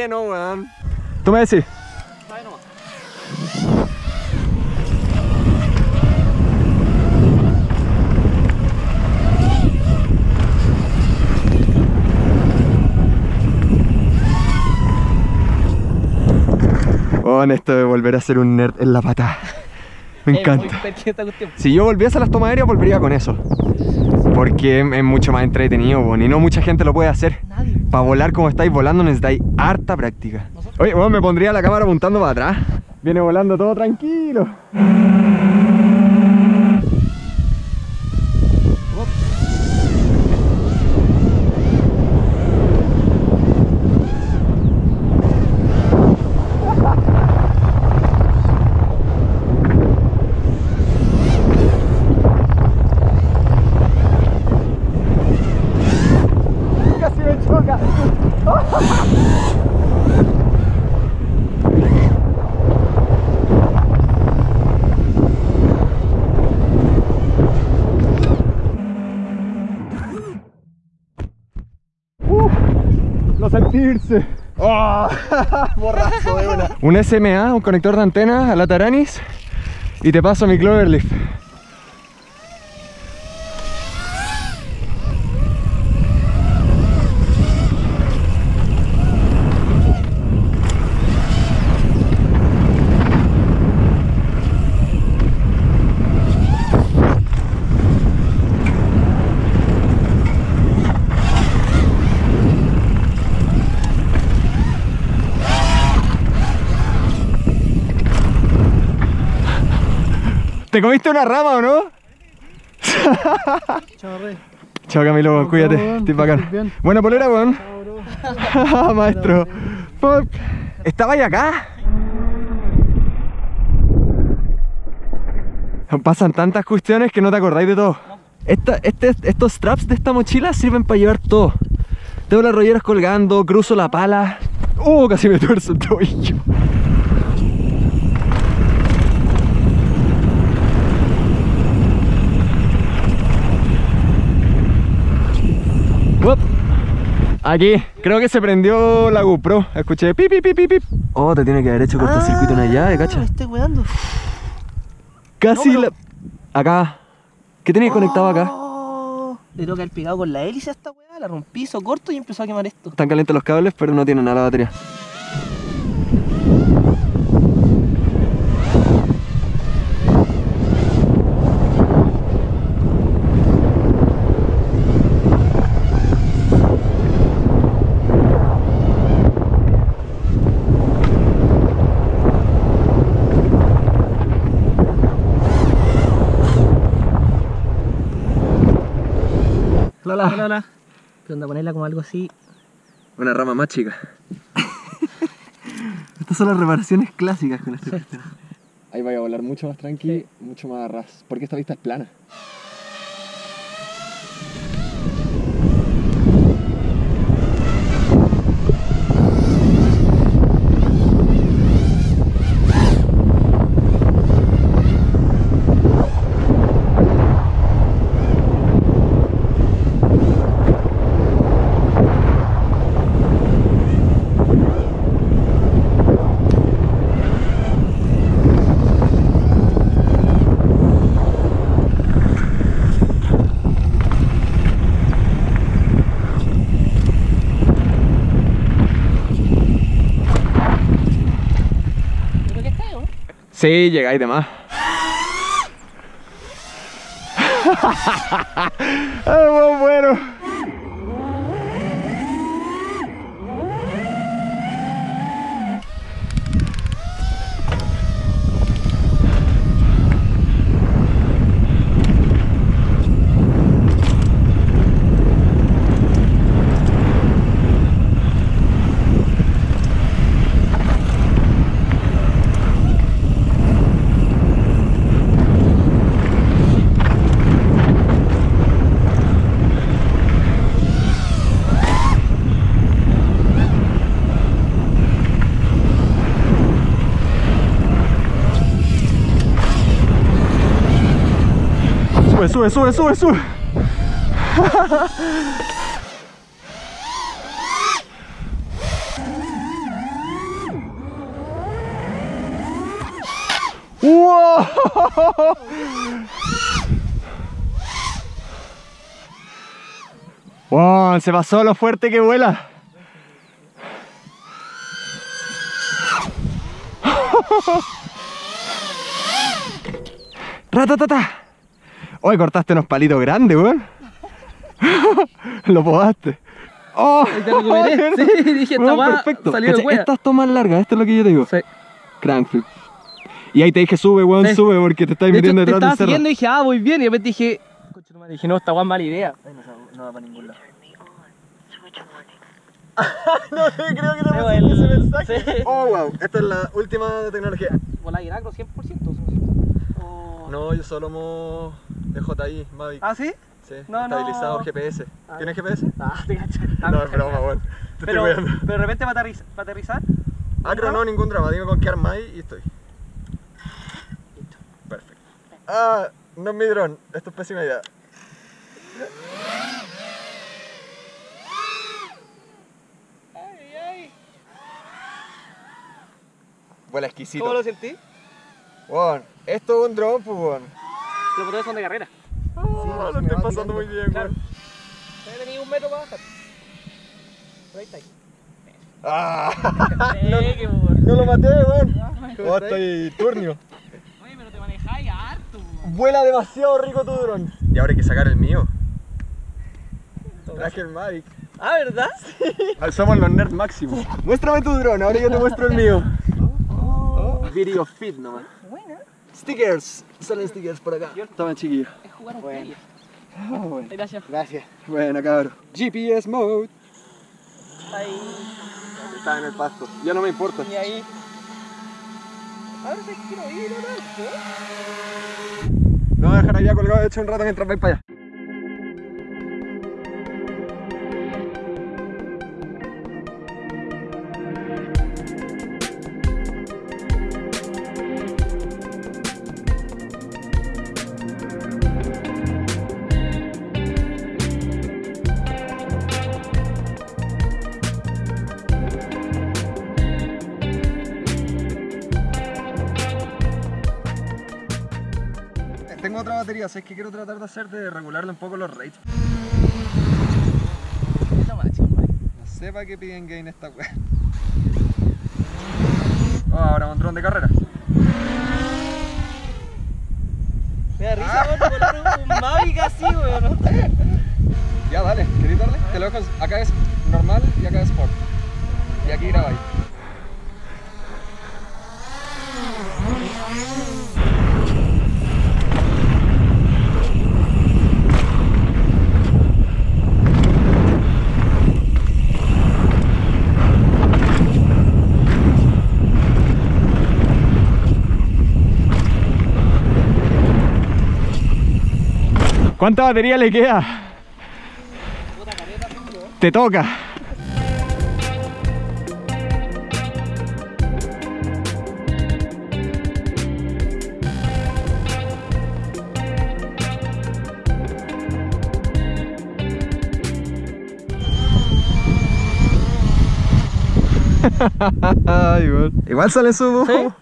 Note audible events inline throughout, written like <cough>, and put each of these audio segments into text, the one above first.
lleno, weón. Tú me decís. Weón, esto de volver a ser un nerd en la patada. Me <laughs> encanta. Si yo volviese a las tomas aéreas, volvería con eso. Porque es mucho más entretenido, y no mucha gente lo puede hacer. Para volar como estáis volando necesitáis harta práctica. Oye, bueno, me pondría la cámara apuntando para atrás. Viene volando todo tranquilo. Oh, <laughs> borrazo de una. Un SMA, un conector de antena a la Taranis y te paso mi Cloverleaf. ¿Te comiste una rama o no? Chao, Rey. Chao Camilo, Chao, cuídate, estoy bacán. Buena polera, weón. <laughs> Maestro. Fuck. ¿Estaba ahí acá? Pasan tantas cuestiones que no te acordáis de todo. Esta- este- estos straps de esta mochila sirven para llevar todo. Tengo las rolleras colgando, cruzo la pala. ¡Uh! Casi me tuerzo el tobillo. Aquí, creo que se prendió la GoPro. Escuché pip, pip, pip, pip. Oh, te tiene que haber hecho cortocircuito en allá, Ah, cacha. Me estoy cuidando. Casi no, la. Acá. ¿Qué tenías conectado acá? Oh, Le que haber pegado con la hélice a esta weá, la rompí, hizo corto y empezó a quemar esto. Están calientes los cables, pero no tienen nada la batería. Hola, hola. ¿Qué onda? Ponerla como algo así. Una rama más chica. <laughs> Estas son las reparaciones clásicas con este. Ahí vaya a volar mucho más tranqui, mucho más ras. Porque esta vista es plana. Sí, llegáis de más. <laughs> ¡Ah, Sube, sube, sube, sube, sube. ¡Wow! ¡Wow! Se pasó lo fuerte que vuela. <laughs> ¡Ratatata! Hoy cortaste unos palitos grandes, weón. <laughs> Lo podaste. Oh, te <laughs> recuperé. Sí, dije, esta bueno, perfecto. Salió Esta es más larga, esto es lo que yo te digo. Sí. Crankflip. Y ahí te dije, sube, weón, sube, porque te estás metiendo detrás del cerro. Te estaba siguiendo y dije, ah, voy bien. Y después dije, coche, no, dije, no, esta weón mala idea. Ay, no, no va para ningún lado. <laughs> no sé, creo que no me ese mensaje. Sí. Oh, wow, esta es la última tecnología. Vola Iracro 100%. Oh. No, yo solo mo DJI Mavic. ¿Ah, sí? Sí, no, estabilizado no. GPS. Ah, ¿Tienes GPS? Ah, <laughs> te cacho. No, es broma, bueno. Te pero, estoy pero de repente va a aterrizar. Acro no, ningún drama. Digo con qué hay y estoy. Listo. Perfecto. Ah, no es mi dron. Esto es pésima idea. Ay, ay. Vuela exquisito. ¿Cómo lo sentí? Bueno, esto es un dron, pues, bueno. Los motores son de carrera. Oh, lo estoy pasando muy bien, claro. He tenido un metro para bajar. Ahí está ahí. Ah, <laughs> no, no, lo maté, weón. Oh, estoy turnio. Oye, pero te manejáis harto. Vuela demasiado rico tu dron. Y ahora hay que sacar el mío. Traje el Mavic. Ah, ¿verdad? Sí. Somos los nerds máximos. Muéstrame tu dron, ahora yo te muestro el mío. Oh. <laughs> Video fit nomás. Stickers. Salen stickers por acá. Toma, chiquillo. Es jugar un bueno. Oh, bueno. Gracias. Gracias. Bueno, cabrón. GPS mode. Ahí. Está en el pasto. Ya no me importa. Y ahí. A ver si quiero ir, ¿no? No voy a dejar allá colgado de hecho un rato mientras vais para allá. Batería, es que quiero tratar de hacer de regularle un poco los rates. No sé para qué piden gain esta wea. Oh, ahora un dron de carrera. Me da risa, ah. volar un, Mavic así, weón. Ya, dale, ¿querés darle? Te lo dejo, acá es normal y acá es sport. Y aquí grabáis. ¿Cuánta batería le queda? Te toca. <laughs> igual. sale su... <laughs>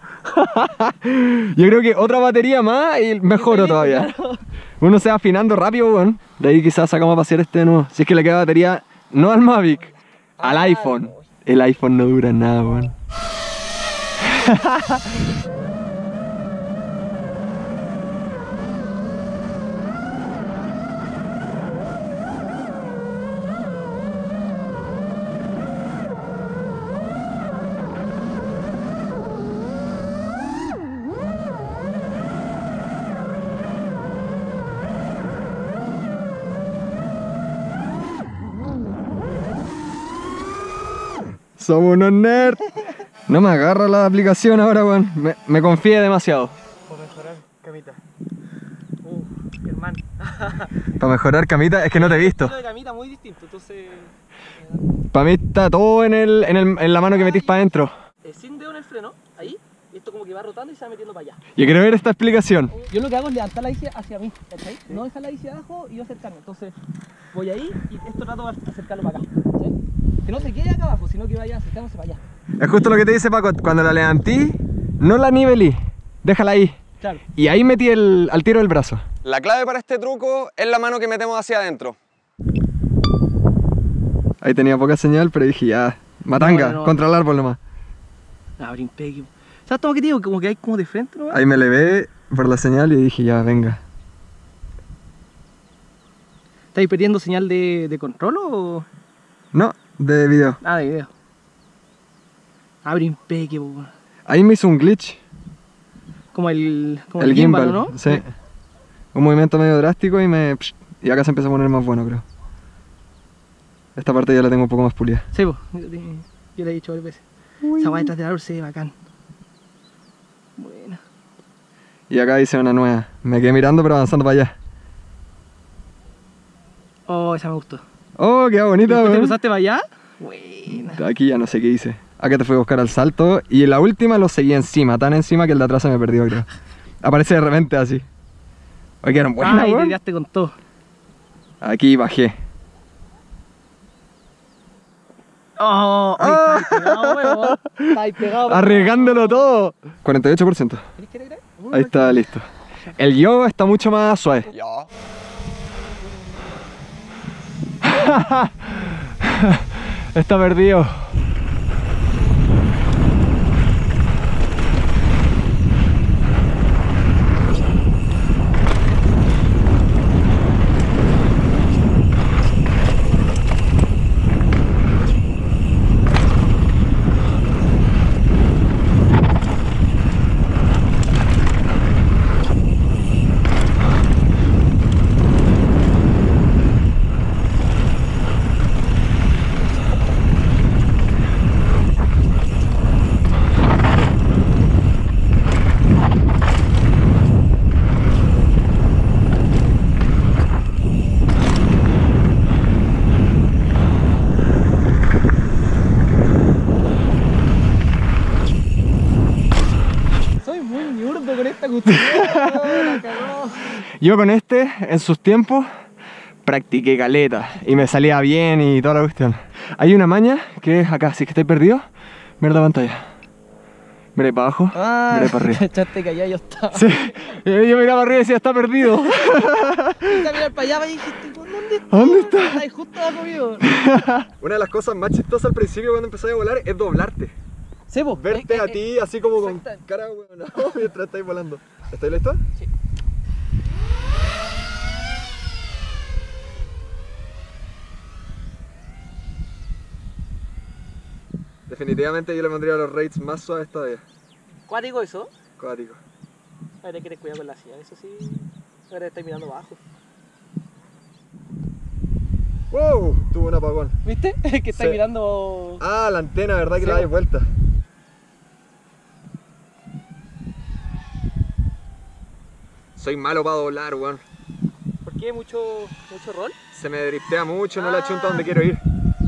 Yo creo que otra batería más y mejoro todavía uno se va afinando rápido, weón. De ahí quizás sacamos a pasear este nuevo. Si es que le queda batería, no al Mavic, al iPhone. El iPhone no dura nada, weón. <laughs> Somos unos nerds. No me agarra la aplicación ahora, weón. Me, me confié demasiado. Para mejorar camita. Uh, hermano. <laughs> Para mejorar camita, es que no te he visto. de camita muy distinto, entonces. Para mí está todo en, el, en, el, en la mano que metís para adentro. Eh, sin dedo en el freno, ahí. Y esto como que va rotando y se va metiendo para allá. Yo quiero ver esta explicación. Yo lo que hago es levantar la bici hacia mí, ¿cachai? No dejar la bici abajo y yo acercarme. Entonces voy ahí y esto trato de acercarlo para acá. Que no se quede acá abajo, sino que vaya acercándose para allá. Es justo lo que te dice Paco, cuando la levantí, no la nivelí, déjala ahí. Y ahí metí el, al tiro el brazo. La clave para este truco es la mano que metemos hacia adentro. Ahí tenía poca señal, pero dije ya, matanga, contra el árbol nomás. Abre imperio. ¿Sabes todo lo que digo? Como que hay como de frente, ¿no? Ahí me levé por la señal y dije ya, venga. ¿Estáis perdiendo señal de, de control o...? No, de video. Ah, de video. Abre imperio. Ahí me hizo un glitch. Como el, como el, gimbal, ¿no? Sí. Un movimiento medio drástico y me... Y acá se empieza a poner más bueno, creo. Esta parte ya la tengo un poco más pulida. Sí, pues. Yo le he dicho varias veces. Esa guay detrás del árbol se ve bacán. Buena. Y acá hice una nueva. Me quedé mirando pero avanzando para allá. Oh, esa me gustó. Oh, qué bonita, ¿Te cruzaste para allá? Buena. Aquí ya no sé qué hice. Acá te fui a buscar al salto y la última lo seguí encima, tan encima que el de atrás se me perdió, creo. Aparece de repente así. Oye, que eran buenas, Ay, te quedaste con todo. Aquí bajé. Oh, ahí está pegado, Está pegado. Arriesgándolo todo. 48%. Ahí está, listo. El yo está mucho más suave. Ya. <laughs> está perdido. Yo con este, en sus tiempos, practiqué caleta y me salía bien y toda la cuestión. Hay una maña que es acá, si es que estoy perdido, mira la pantalla. Mira para abajo, ah, mira para arriba. Echaste que allá yo estaba. Sí, yo miraba arriba y decía, está perdido. <laughs> <laughs> A mirar para allá y dijiste, ¿dónde está? ¿Dónde está? Ahí justo abajo mío. <laughs> Una de las cosas más chistosas al principio cuando empecé a volar es doblarte. Sí, vos. Verte eh, a eh, ti así como con cara, weón, mientras estáis volando. ¿Estás listo? Sí. Definitivamente yo le pondría los rates más suaves todavía. ¿Cuático eso? Cuático. Hay que tener cuidado con la silla, eso sí. Ahora estáis mirando abajo. ¡Wow! Tuvo un apagón. ¿Viste? <laughs> que estáis mirando. Ah, la antena, ¿verdad? Que la dais vuelta. Soy malo para doblar, weón. ¿Por qué? ¿Mucho, mucho rol? Se me driftea mucho, no la chunta donde quiero ir.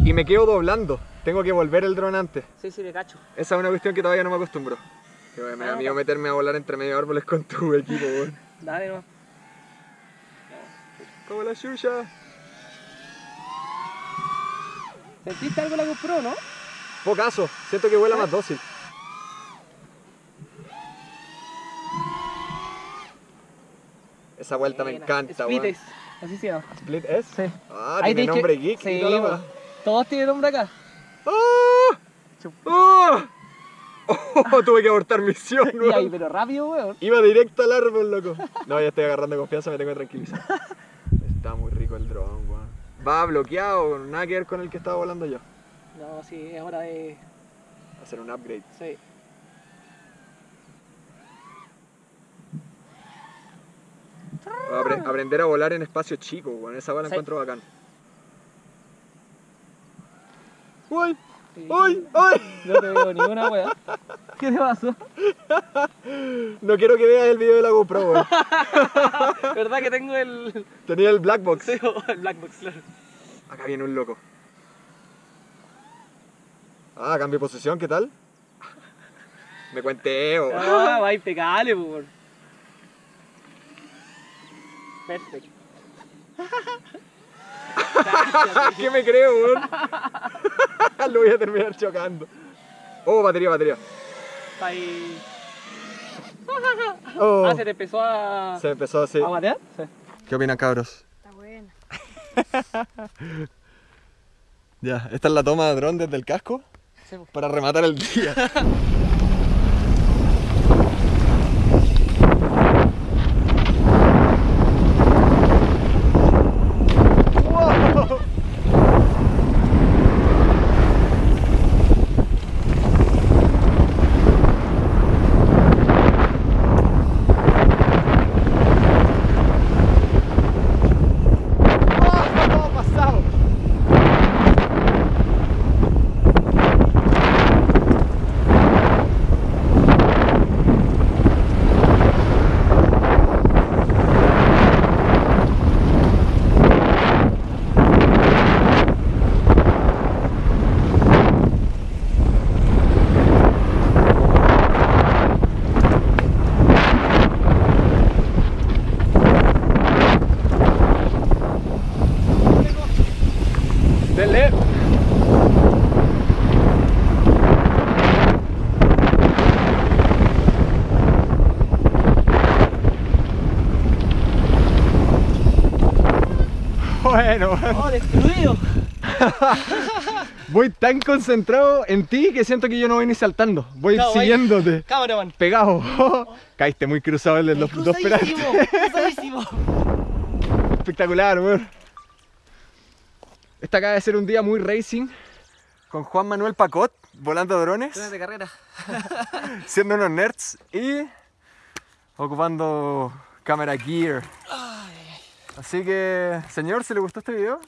Y me quedo doblando. Tengo que volver el dron antes. Sí, sí, me cacho. Esa es una cuestión que todavía no me acostumbro. Que me da miedo meterme a volar entre medio de árboles con tu equipo, weón. Dale, no. Como la chucha. ¿Sentiste algo la GoPro, no? Pocaso, siento que vuela más dócil. Esa vuelta me encanta, Split es, así se llama. ¿Split es? Sí. Ah, tiene nombre geek. Sí, todos tienen nombre acá. ¡Oh! ¡Oh! ¡Oh! Tuve que abortar misión, <laughs> weón. ahí, pero rápido, weón. Iba directo al árbol, loco. No, ya estoy agarrando confianza, me tengo que tranquilizar. Está muy rico el dron, weón. Va bloqueado, nada que ver con el que estaba volando yo. No, sí, es hora de... Hacer un upgrade. Sí. aprender a volar en espacio chico, weón. Esa bala la encuentro bacán. ¡Uy! ¡Uy! ¡Uy! No te veo ni una weá. <laughs> ¿Qué te pasó? No quiero que veas el video de la GoPro, weón. <laughs> ¿Verdad que tengo el. Tenía el black box. Sí, el black box, claro. Acá viene un loco. Ah, cambio de posición, ¿qué tal? Me cuenteo. Ah, va impecable, por. Perfecto. <laughs> <laughs> ¿Qué me creo, weón? <laughs> Lo voy a terminar chocando. Oh, batería, batería. Ahí. <laughs> Oh. Ah, se te empezó a. Se empezó así. ¿A matear? Sí. ¿Qué opinan, cabros? Está buena. ya, esta es la toma de dron desde el casco Sí. para rematar el día. ¡Wow! ¡Wow! pasado! Dele. Bueno, ¡Oh, destruido! <laughs> voy tan concentrado en ti que siento que yo no voy ni saltando. Voy No, siguiéndote. Cameraman. Pegado. <laughs> Caíste muy cruzado el de los dos cruzadísimo. <laughs> Espectacular, weón. Este acaba de ser un día muy racing con Juan Manuel Pacot volando drones, Drones de carrera. siendo unos nerds y ocupando cámara gear. Así que, señor, si le gustó este video,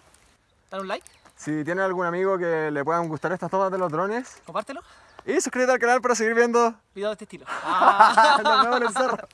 Dale un like, si tiene algún amigo que le puedan gustar estas tomas de los drones, compártelo. y suscríbete al canal para seguir viendo Video de este estilo. Ah. Nos vemos en el cerro.